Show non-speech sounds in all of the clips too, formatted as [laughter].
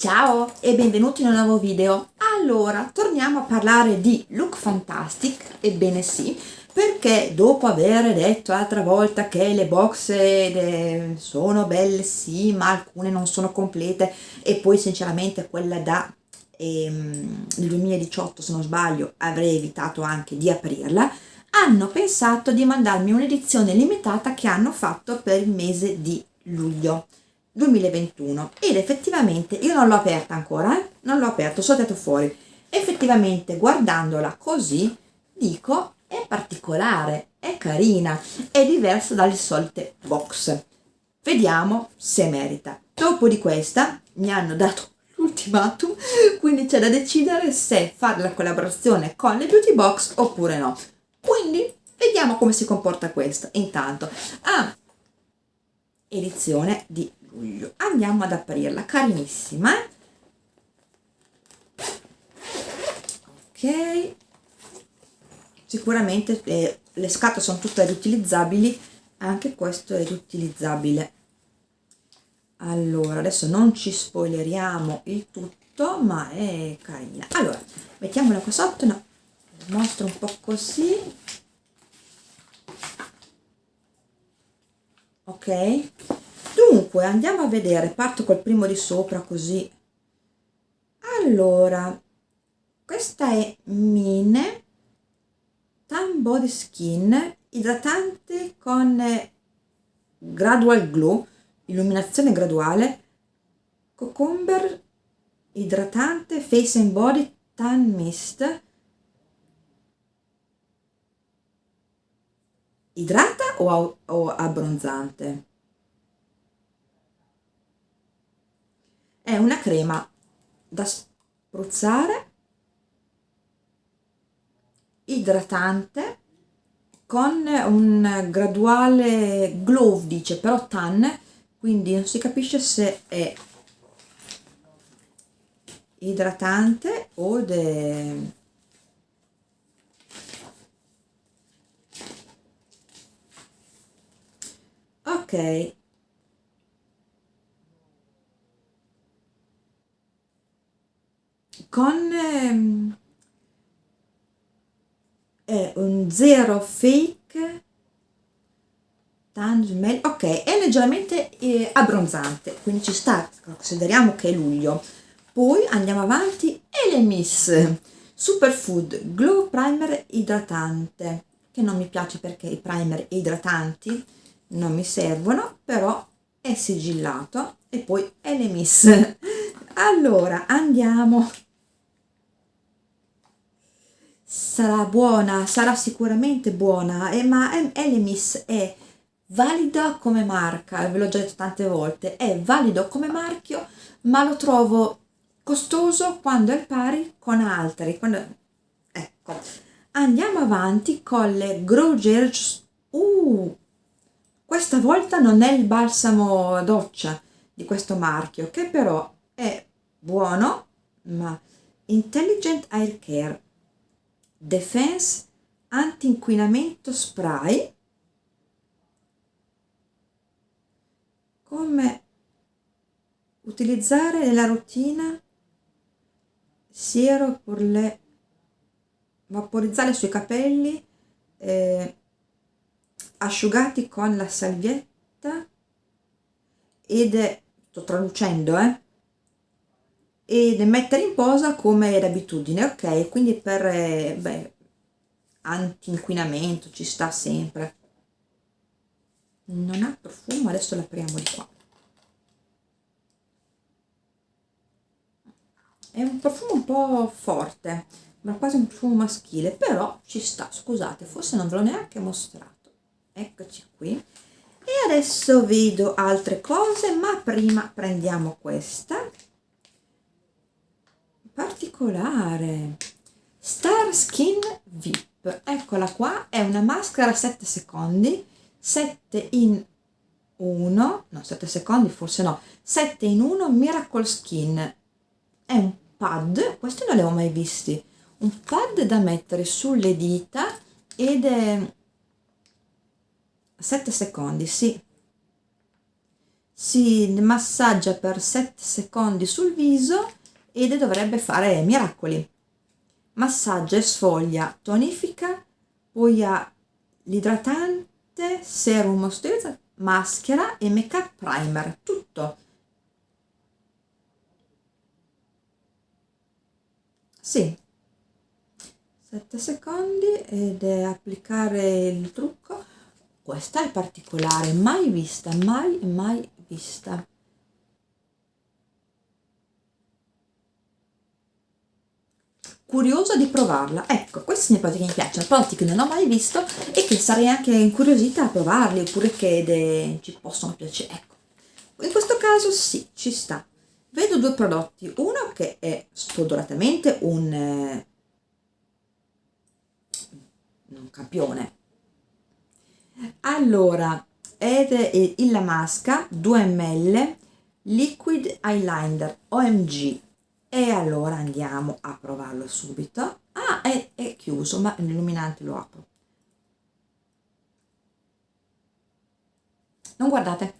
Ciao e benvenuti in un nuovo video. Allora, torniamo a parlare di Look Fantastic, ebbene sì, perché dopo aver detto l'altra volta che le box eh, sono belle sì, ma alcune non sono complete e poi sinceramente quella da ehm, 2018 se non sbaglio avrei evitato anche di aprirla, hanno pensato di mandarmi un'edizione limitata che hanno fatto per il mese di luglio 2021 ed effettivamente io non l'ho aperta ancora eh? non l'ho aperto, sono andato fuori. Effettivamente guardandola così dico è particolare, è carina, è diversa dalle solite box. Vediamo se merita. Dopo di questa mi hanno dato [laughs] l'ultimatum quindi c'è da decidere se fare la collaborazione con le beauty box oppure no. Quindi vediamo come si comporta questa. Intanto ah, edizione di luglio andiamo ad aprirla carinissima. Ok. Sicuramente eh, le scatole sono tutte riutilizzabili anche questo è riutilizzabile. Allora adesso non ci spoileriamo il tutto ma è carina. Allora mettiamola qua sotto no, mostro un po' così. Ok dunque andiamo a vedere parto col primo di sopra così. Allora questa è Mine Tan Body Skin idratante con gradual glow illuminazione graduale cucumber idratante face and body tan mist. Idrata o, o abbronzante è una crema da spruzzare idratante con un graduale glow dice però tan quindi non si capisce se è idratante o de... ok con è un zero fake tangible ok è leggermente eh, abbronzante quindi ci sta consideriamo che è luglio. Poi andiamo avanti Elemis superfood glow primer idratante che non mi piace perché i primer idratanti non mi servono però è sigillato e poi Elemis. [laughs] Allora andiamo sarà buona, sarà sicuramente buona, eh, ma Elemis è valida come marca, ve l'ho già detto tante volte, è valido come marchio, ma lo trovo costoso quando è pari con altri. Quando... Ecco, andiamo avanti con le Grow Gel. Uh, questa volta non è il balsamo doccia di questo marchio, che però è buono, ma Intelligent Air Care Defense anti-inquinamento spray come utilizzare nella routine siero per le vaporizzare sui capelli eh, asciugati con la salvietta ed sto traducendo eh e mettere in posa come d'abitudine ok? Quindi per eh, beh, anti-inquinamento ci sta sempre. Non ha profumo adesso l'apriamo di qua. È un profumo un po' forte ma quasi un profumo maschile però ci sta scusate forse non ve l'ho neanche mostrato. Eccoci qui. E adesso vedo altre cose ma prima prendiamo questa particolare. Star Skin VIP eccola qua è una maschera 7 secondi 7 in 1 no 7 secondi forse no 7 in 1 Miracle Skin. È un pad questi non li ho mai visti un pad da mettere sulle dita ed è 7 secondi sì. Si massaggia per 7 secondi sul viso ed dovrebbe fare miracoli. Massaggia e sfoglia, tonifica, poi ha l'idratante, serum moisturizzante, maschera e make up primer, tutto. Sì, 7 secondi ed è applicare il trucco. Questa è particolare, mai vista, mai, mai vista. Curiosa di provarla. Ecco, questi sono i prodotti che mi piacciono, prodotti che non ho mai visto e che sarei anche incuriosita a provarli, oppure che de... ci possono piacere. Ecco, in questo caso sì, ci sta. Vedo due prodotti, uno che è spudoratamente un, eh, un campione. Allora, ed è il Masca 2 ml Liquid Eyeliner OMG e allora andiamo a provarlo subito. Ah è, è chiuso ma l'illuminante lo apro. Non guardate.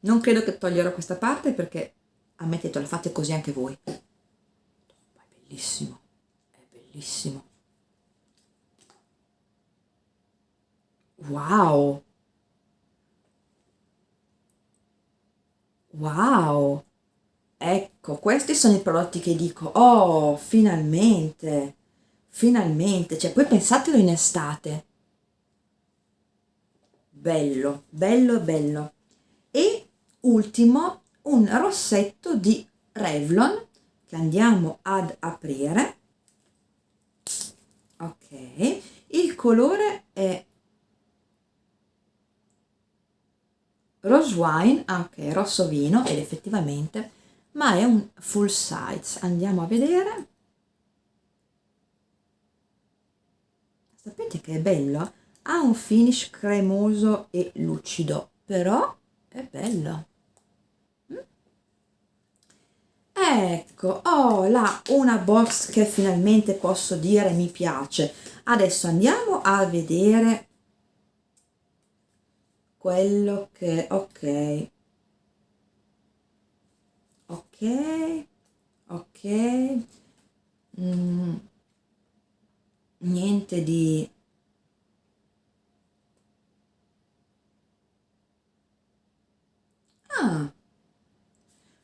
Non credo che toglierò questa parte perché ammettete lo fate così anche voi. È bellissimo. È bellissimo. Wow Wow! Ecco, questi sono i prodotti che dico, oh, finalmente, finalmente, cioè poi pensatelo in estate. Bello, bello, bello. E ultimo, un rossetto di Revlon che andiamo ad aprire. Ok, il colore è rose wine, ok, rosso vino ed effettivamente, ma è un full size. Andiamo a vedere. Sapete che è bello? Ha un finish cremoso e lucido, però è bello. Mm? Ecco, ho là una box che finalmente posso dire mi piace. Adesso andiamo a vedere quello che ok. Ok ok. Mm, niente di ah.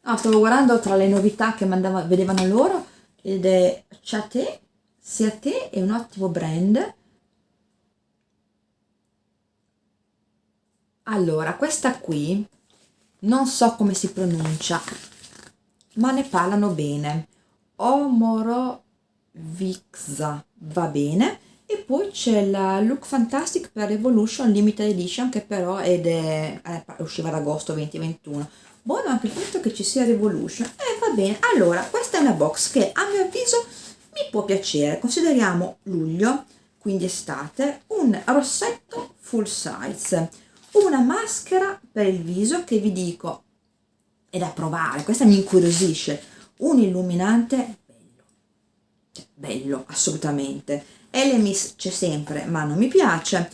ah stavo guardando tra le novità che mandava, vedevano loro ed è Chate Ciate è un ottimo brand Allora, questa qui non so come si pronuncia, ma ne parlano bene. Omorovixa va bene. E poi c'è la Look Fantastic per Evolution Limited Edition che però ed è, eh, usciva ad agosto 2021. Buono anche il fatto che ci sia Revolution. Eh, va bene. Allora, questa è una box che a mio avviso mi può piacere. Consideriamo luglio, quindi estate, un rossetto full size una maschera per il viso che vi dico è da provare, questa mi incuriosisce, un illuminante bello, bello assolutamente, Elemis c'è sempre ma non mi piace,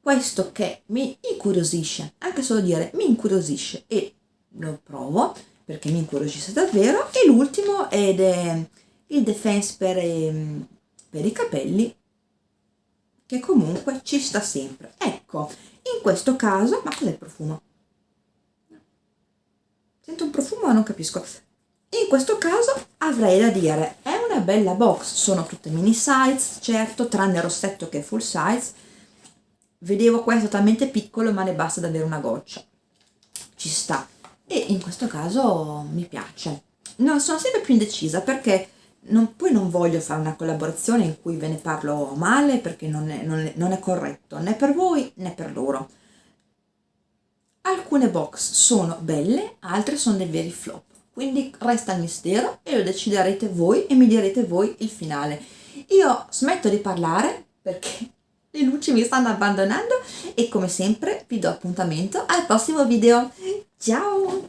questo che mi incuriosisce, anche solo dire mi incuriosisce e lo provo perché mi incuriosisce davvero. E l'ultimo ed è il Defense per, ehm, per i capelli che comunque ci sta sempre. Ecco, in questo caso, ma cos'è il profumo? Sento un profumo ma non capisco. In questo caso avrei da dire, è una bella box, sono tutte mini size, certo, tranne il rossetto che è full size. Vedevo questo talmente piccolo ma ne basta davvero una goccia. Ci sta. E in questo caso mi piace. No, sono sempre più indecisa perché non, poi non voglio fare una collaborazione in cui ve ne parlo male perché non è, non, è, non è corretto né per voi né per loro. Alcune box sono belle, altre sono dei veri flop, quindi resta il mistero e lo deciderete voi e mi direte voi il finale. Io smetto di parlare perché [laughs] le luci mi stanno abbandonando e come sempre vi do appuntamento al prossimo video. Ciao!